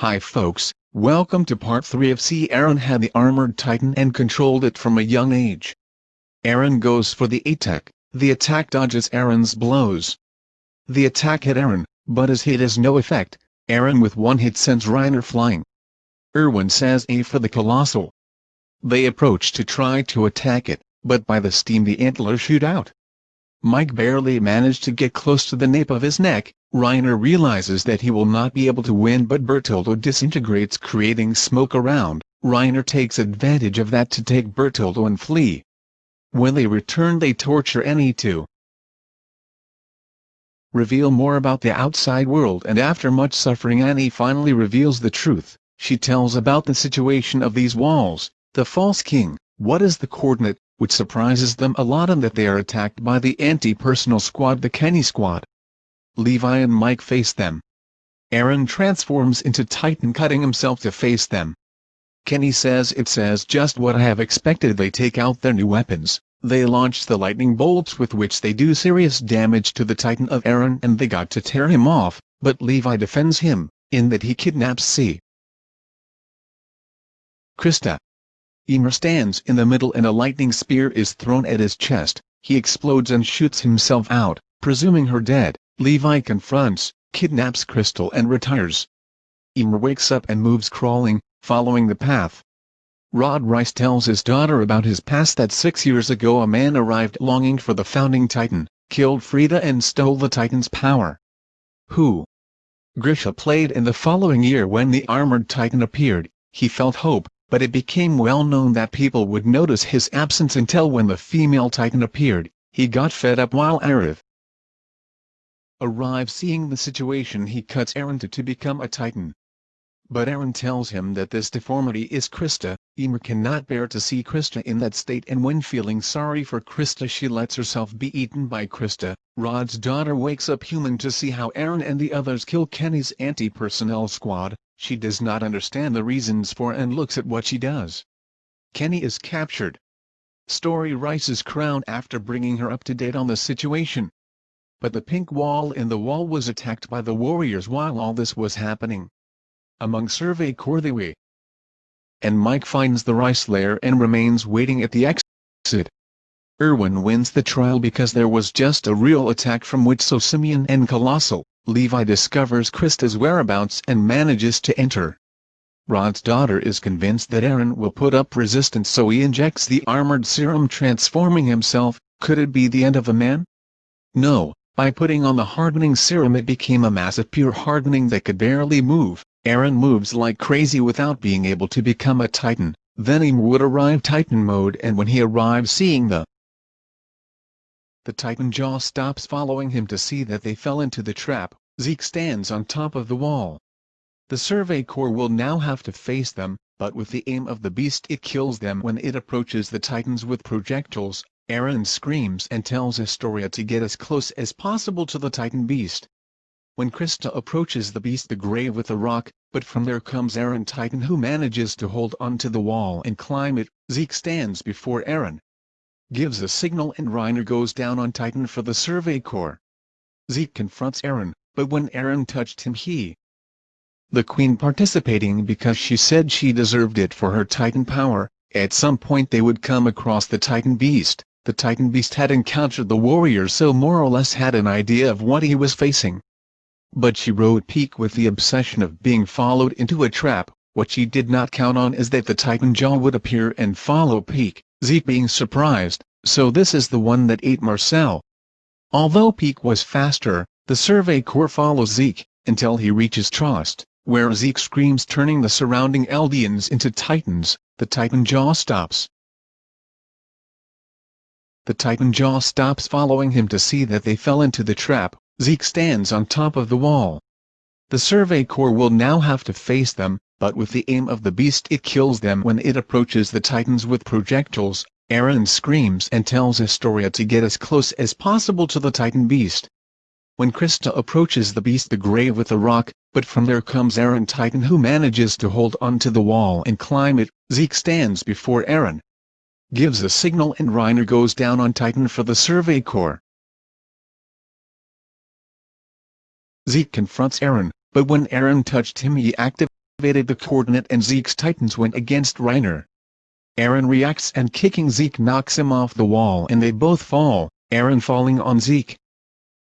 Hi folks, welcome to part 3 of See Eren had the Armored Titan and controlled it from a young age. Eren goes for the attack, the attack dodges Eren's blows. The attack hit Eren, but his hit has no effect, Eren with one hit sends Reiner flying. Erwin says A for the Colossal. They approach to try to attack it, but by the steam the antlers shoot out. Mike barely managed to get close to the nape of his neck, Reiner realizes that he will not be able to win but Bertoldo disintegrates creating smoke around, Reiner takes advantage of that to take Bertoldo and flee. When they return they torture Annie too. Reveal more about the outside world and after much suffering Annie finally reveals the truth, she tells about the situation of these walls, the false king, what is the coordinate, which surprises them a lot and that they are attacked by the anti-personal squad the Kenny squad. Levi and Mike face them. Eren transforms into Titan cutting himself to face them. Kenny says it says just what I have expected they take out their new weapons, they launch the lightning bolts with which they do serious damage to the Titan of Eren and they got to tear him off, but Levi defends him, in that he kidnaps C. Krista. Ymir stands in the middle and a lightning spear is thrown at his chest, he explodes and shoots himself out, presuming her dead. Levi confronts, kidnaps Krista and retires. Ymir wakes up and moves crawling, following the path. Rod Reiss tells his daughter about his past that six years ago a man arrived longing for the founding Titan, killed Frida and stole the Titan's power. Who? Grisha played in the following year when the armored Titan appeared, he felt hope, but it became well known that people would notice his absence until when the female Titan appeared, he got fed up while Arif, arrives seeing the situation he cuts Eren to to become a titan. But Eren tells him that this deformity is Krista, Ymir cannot bear to see Krista in that state and when feeling sorry for Krista she lets herself be eaten by Krista, Rod's daughter wakes up human to see how Eren and the others kill Kenny's anti-personnel squad, she does not understand the reasons for and looks at what she does. Kenny is captured. Story Rice's crown after bringing her up to date on the situation but the pink wall in the wall was attacked by the warriors while all this was happening. Among Survey Corps they. And Mike finds the Reiss lair and remains waiting at the exit. Erwin wins the trial because there was just a real attack from which so Simeon and Colossal, Levi discovers Krista's whereabouts and manages to enter. Rod's daughter is convinced that Eren will put up resistance so he injects the armored serum transforming himself, could it be the end of a man? No, by putting on the hardening serum it became a mass of pure hardening that could barely move. Eren moves like crazy without being able to become a titan. Then Ymir would arrive titan mode and when he arrives seeing the the titan jaw stops following him to see that they fell into the trap. Zeke stands on top of the wall. The Survey Corps will now have to face them, but with the aim of the beast it kills them when it approaches the titans with projectiles, Eren screams and tells Astoria to get as close as possible to the Titan beast. When Krista approaches the beast the grave with a rock, but from there comes Eren Titan who manages to hold onto the wall and climb it, Zeke stands before Eren. Gives a signal and Reiner goes down on Titan for the Survey Corps. Zeke confronts Eren, but when Eren touched him he, the queen participating because she said she deserved it for her titan power, at some point they would come across the titan beast, the Titan Beast had encountered the warrior so more or less had an idea of what he was facing. But she wrote Pieck with the obsession of being followed into a trap, what she did not count on is that the Titan Jaw would appear and follow Pieck, Zeke being surprised, so this is the one that ate Marcel. Although Pieck was faster, the Survey Corps follows Zeke, until he reaches Trost, where Zeke screams turning the surrounding Eldians into Titans, the Titan Jaw stops, the Titan jaw stops following him to see that they fell into the trap, Zeke stands on top of the wall. The Survey Corps will now have to face them, but with the aim of the beast it kills them when it approaches the Titans with projectiles, Eren screams and tells Astoria to get as close as possible to the Titan beast. When Krista approaches the beast the grave with a rock, but from there comes Eren Titan who manages to hold onto the wall and climb it, Zeke stands before Eren. gives a signal and Reiner goes down on Titan for the Survey Corps. Zeke confronts Eren, but when Eren touched him he activated activated the coordinate and Zeke's titans went against Reiner. Eren reacts and kicking Zeke knocks him off the wall and they both fall, Eren falling on Zeke.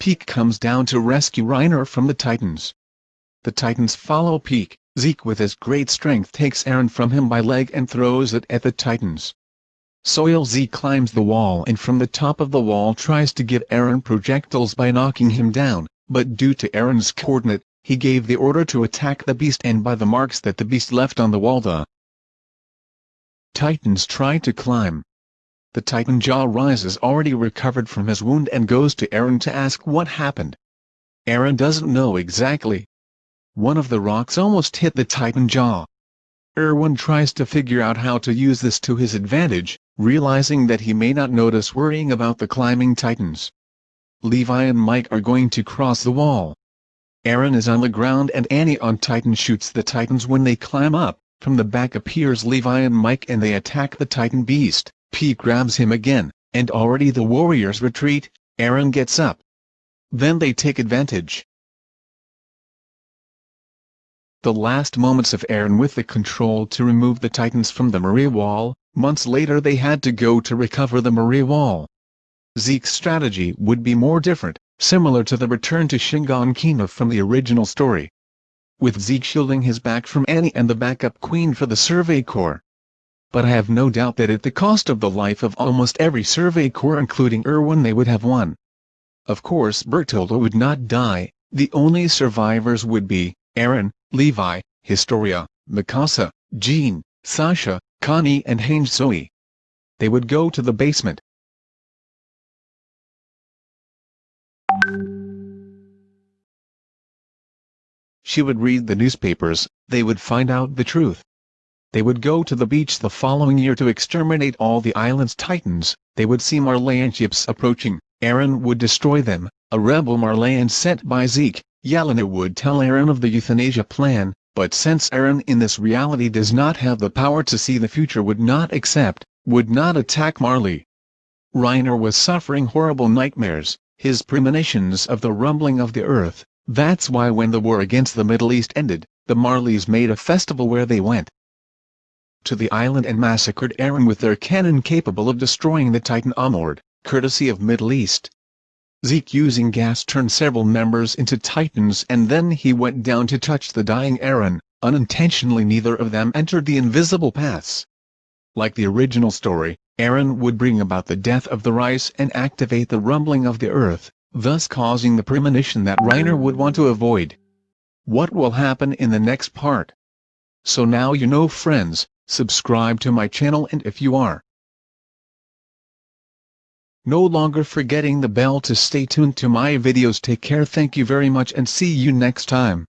Pieck comes down to rescue Reiner from the titans. The titans follow Pieck, Zeke with his great strength takes Eren from him by leg and throws it at the titans. Soil Zeke climbs the wall and from the top of the wall tries to give Eren projectiles by knocking him down, but due to Eren's coordinate, he gave the order to attack the beast and by the marks that the beast left on the wall the Titans try to climb. The Titan Jaw rises already recovered from his wound and goes to Eren to ask what happened. Eren doesn't know exactly. One of the rocks almost hit the Titan Jaw. Erwin tries to figure out how to use this to his advantage, realizing that he may not notice worrying about the climbing titans. Levi and Mike are going to cross the wall. Eren is on the ground and Annie on Titan shoots the Titans when they climb up, from the back appears Levi and Mike and they attack the Titan beast, Pete grabs him again, and already the warriors retreat, Eren gets up. Then they take advantage. The last moments of Eren with the control to remove the Titans from the Maria Wall, months later they had to go to recover the Maria Wall. Zeke's strategy would be more different, similar to the return to Shiganshina from the original story. With Zeke shielding his back from Annie and the backup queen for the Survey Corps. But I have no doubt that at the cost of the life of almost every Survey Corps including Erwin they would have won. Of course Bertoldo would not die, the only survivors would be, Eren, Levi, Historia, Mikasa, Jean, Sasha, Connie and Hange Zoe. They would go to the basement, She would read the newspapers, they would find out the truth. They would go to the beach the following year to exterminate all the island's titans, they would see Marleyan ships approaching, Eren would destroy them, a rebel Marleyan sent by Zeke, Yelena would tell Eren of the euthanasia plan, but since Eren in this reality does not have the power to see the future would not accept, would not attack Marley. Reiner was suffering horrible nightmares, his premonitions of the rumbling of the earth, that's why when the war against the Middle East ended, the Marleys made a festival where they went to the island and massacred Eren with their cannon capable of destroying the Titan Amord, courtesy of Middle East. Zeke using gas turned several members into Titans and then he went down to touch the dying Eren, unintentionally neither of them entered the invisible paths. Like the original story, Eren would bring about the death of the rice and activate the rumbling of the earth, thus causing the premonition that Reiner would want to avoid. What will happen in the next part? So now you know friends, subscribe to my channel and if you are no longer forgetting the bell to stay tuned to my videos take care thank you very much and see you next time.